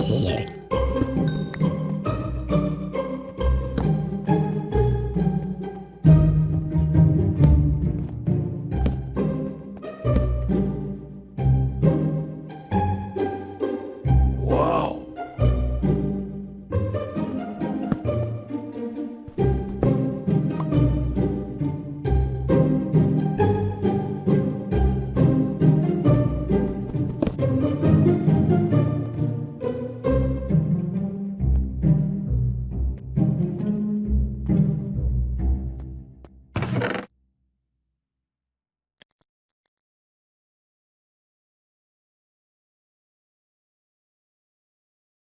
いえい